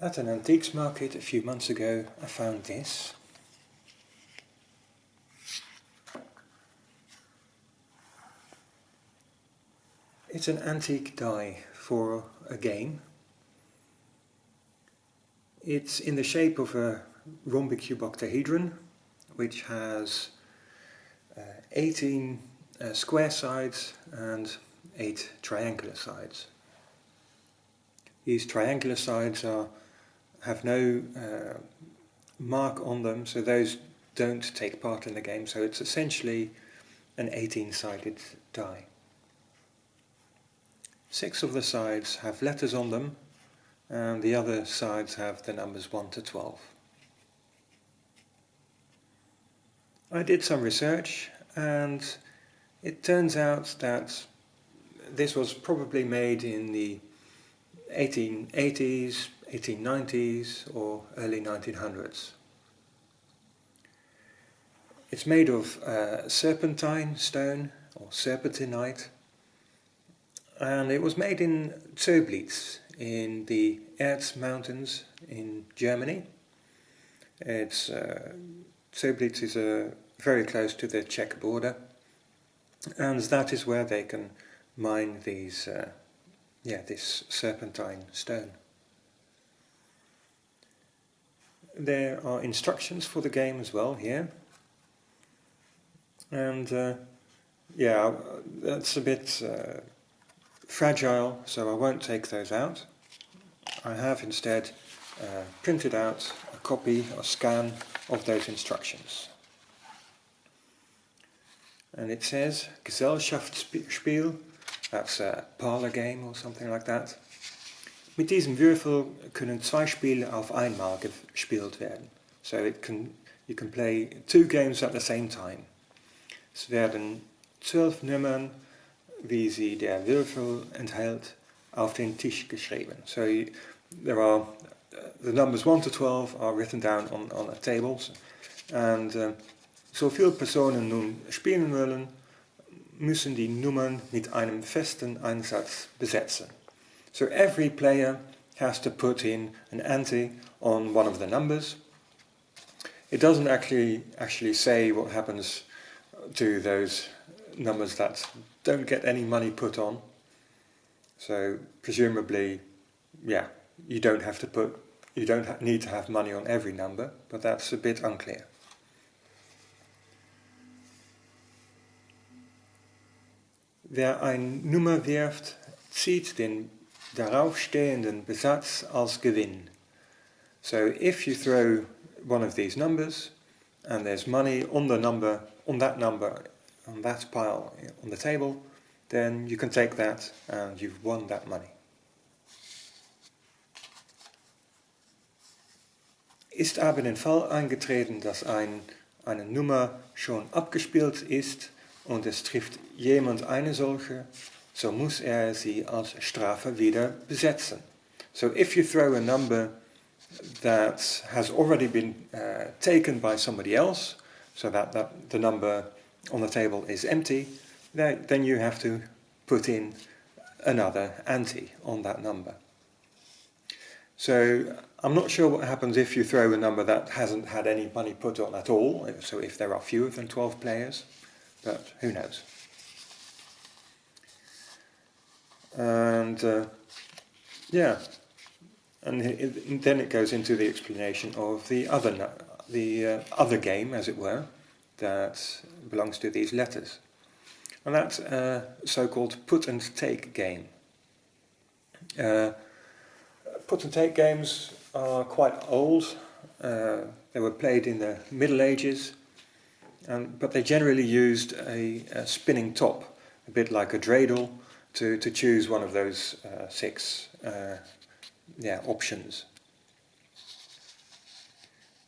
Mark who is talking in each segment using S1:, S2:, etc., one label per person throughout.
S1: At an antiques market a few months ago I found this. It's an antique die for a game. It's in the shape of a rhombic cuboctahedron which has uh, 18 uh, square sides and 8 triangular sides. These triangular sides are have no uh, mark on them, so those don't take part in the game, so it's essentially an 18-sided die. Six of the sides have letters on them, and the other sides have the numbers 1 to 12. I did some research, and it turns out that this was probably made in the 1880s, 1890s or early 1900s. It's made of uh, serpentine stone or serpentinite and it was made in Zöblitz in the Erz mountains in Germany. It's uh, Zöblitz is uh, very close to the Czech border and that is where they can mine these uh, yeah, this serpentine stone. There are instructions for the game as well here. And uh, yeah, that's a bit uh, fragile, so I won't take those out. I have instead uh, printed out a copy or scan of those instructions. And it says Gesellschaftsspiel that's a parlor game or something like that. Mit diesem Würfel können zwei Spiele auf einmal gespielt werden. So it can, you can play two games at the same time. Es werden zwölf Nummern, wie sie der Würfel enthält, auf den Tisch geschrieben. So there are uh, the numbers 1 to 12 are written down on, on a table. And uh, zoveel Personen nun spielen wollen, müssen die Nummern mit einem festen Einsatz besetzen. So every player has to put in an ante on one of the numbers. It doesn't actually actually say what happens to those numbers that don't get any money put on. So presumably, yeah, you don't have to put, you don't need to have money on every number, but that's a bit unclear. Wer eine Nummer wirft, zieht den daraufstehenden Besatz als Gewinn. So if you throw one of these numbers and there's money on the number, on that number, on that pile on the table, then you can take that and you've won that money. Ist aber den Fall eingetreten, dass ein, eine Nummer schon abgespielt ist und es trifft jemand eine solche, so muss er sie als Strafe wieder besetzen. So if you throw a number that has already been uh, taken by somebody else, so that, that the number on the table is empty, then you have to put in another ante on that number. So I'm not sure what happens if you throw a number that hasn't had any money put on at all, so if there are fewer than 12 players but who knows. And uh, yeah, and it, then it goes into the explanation of the other the uh, other game, as it were, that belongs to these letters. And that's a so-called put and take game. Uh, put and take games are quite old. Uh, they were played in the Middle Ages um, but they generally used a, a, spinning top, a bit like a dreidel, to, to choose one of those uh, six uh, yeah, options.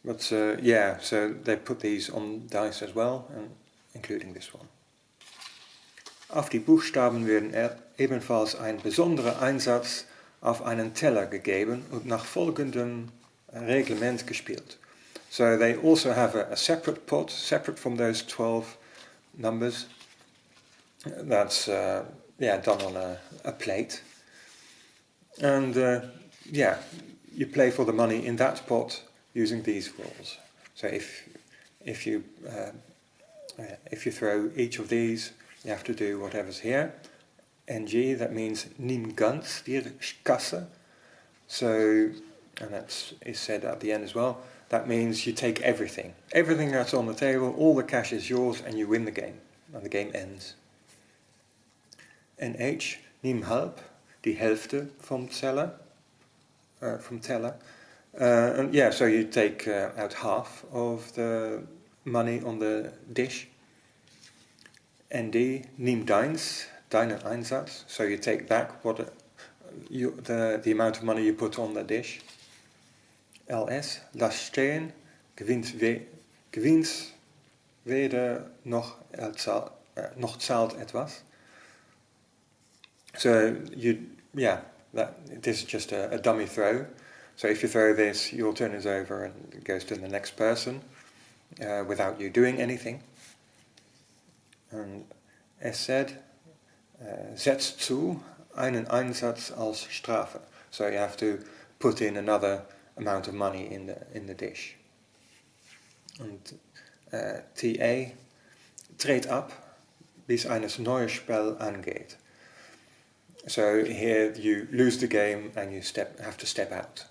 S1: But uh, yeah, so they put these on dice as well, and including this one. Auf die Buchstaben werden er ebenfalls ein besonderer Einsatz auf einen Teller gegeben und nach folgendem Reglement gespielt. So they also have a, a separate pot, separate from those 12 numbers. That's uh, yeah done on a, a plate. And uh, yeah, you play for the money in that pot using these rules. So if if you uh, uh, if you throw each of these, you have to do whatever's here. NG, that means nimm ganz die Kasse. So, and that's is said at the end as well. That means you take everything. Everything that's on the table, all the cash is yours and you win the game. And the game ends. NH, nimm halb, die Hälfte vom Teller. Uh, from teller. Uh, and yeah, so you take uh, out half of the money on the dish. ND, nimm deins, deinen Einsatz. So you take back what you, the, the amount of money you put on the dish. LS, lass stehen, gewinnt, we, gewinnt weder noch, uh, noch zahlt etwas. So you, yeah, that, this is just a, a dummy throw. So if you throw this, your turn is over and it goes to the next person uh, without you doing anything. And es said, uh, setzt zu einen Einsatz als Strafe. So you have to put in another amount of money in the, in the dish. And uh, TA, trade up, bis eines neues Spel angeht. So here you lose the game and you step, have to step out.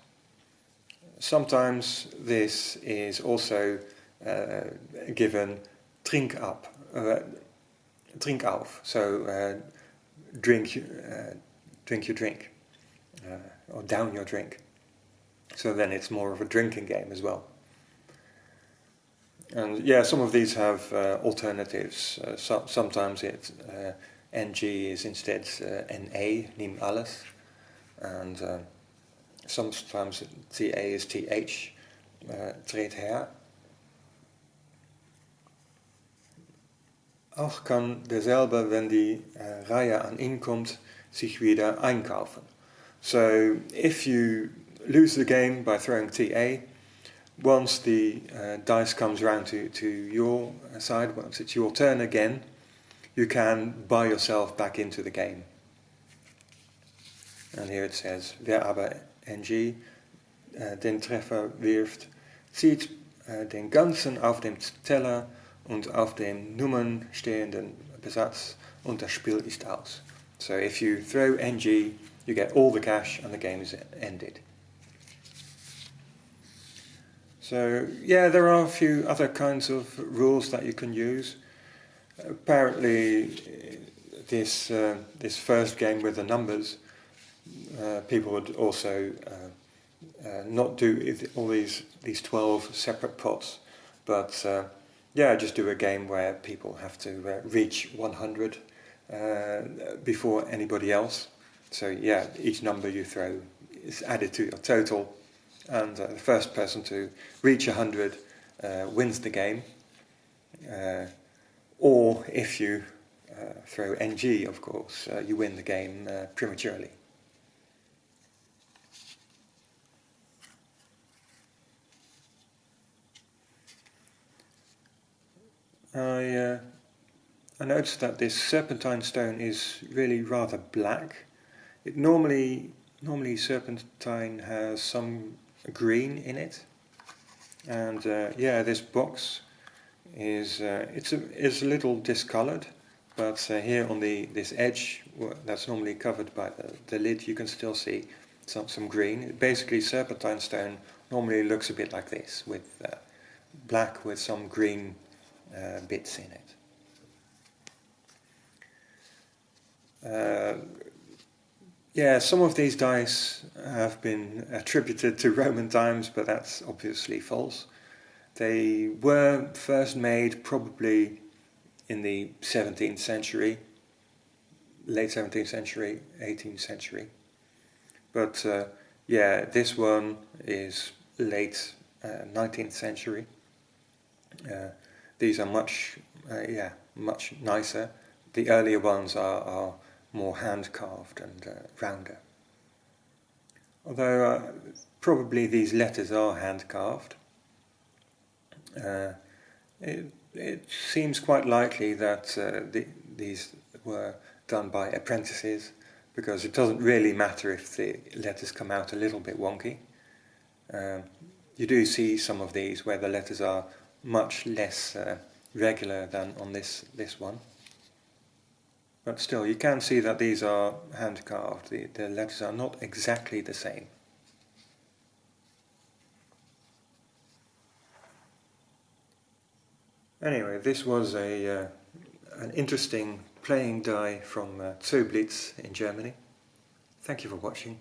S1: Sometimes this is also uh, given drink up, uh, drink auf, so uh, drink, uh, drink your drink, uh, or down your drink. So then it's more of a drinking game as well. And yeah, some of these have uh, alternatives. So, sometimes it NG is instead NA, nim alles, and sometimes TA is TH, uh, treed her. Auch kann derselbe, wenn die uh, Reihe an ihn kommt, sich wieder einkaufen. So if you lose the game by throwing TA, once the uh, dice comes around to, to your side, once it's your turn again, you can buy yourself back into the game. And here it says, wer aber NG äh, den Treffer wirft, zieht äh, den ganzen auf dem Teller und auf dem Nummern stehenden Besatz und das Spiel ist aus. So if you throw NG, you get all the cash and the game is ended. So yeah, there are a few other kinds of rules that you can use. Apparently, this uh, this first game with the numbers uh, people would also uh, uh, not do all these these 12 separate pots, but yeah, just do a game where people have to reach 100 before anybody else. So yeah, each number you throw is added to your total, and uh, the first person to reach 100 uh, wins the game. Uh, or if you throw NG, of course, you win the game prematurely. I, uh, I noticed that this serpentine stone is really rather black. It normally, normally serpentine has some green in it. And uh, yeah, this box is uh, it's a, is a little discolored, but uh, here on the this edge that's normally covered by the, the lid, you can still see some, some green. Basically, serpentine stone normally looks a bit like this, with uh, black with some green uh, bits in it. Uh, yeah, some of these dice have been attributed to Roman times, but that's obviously false. They were first made probably in the 17th century, late 17th century, 18th century. But uh, yeah, this one is late uh, 19th century. Uh, these are much, uh, yeah, much nicer. The earlier ones are, are more hand carved and uh, rounder. Although uh, probably these letters are hand carved, uh, it, it seems quite likely that uh, the, these were done by apprentices because it doesn't really matter if the letters come out a little bit wonky. Um, you do see some of these where the letters are much less uh, regular than on this, this one. But still, you can see that these are hand carved. The, the letters are not exactly the same. Anyway, this was a uh, an interesting playing die from uh, Zöblitz in Germany. Thank you for watching.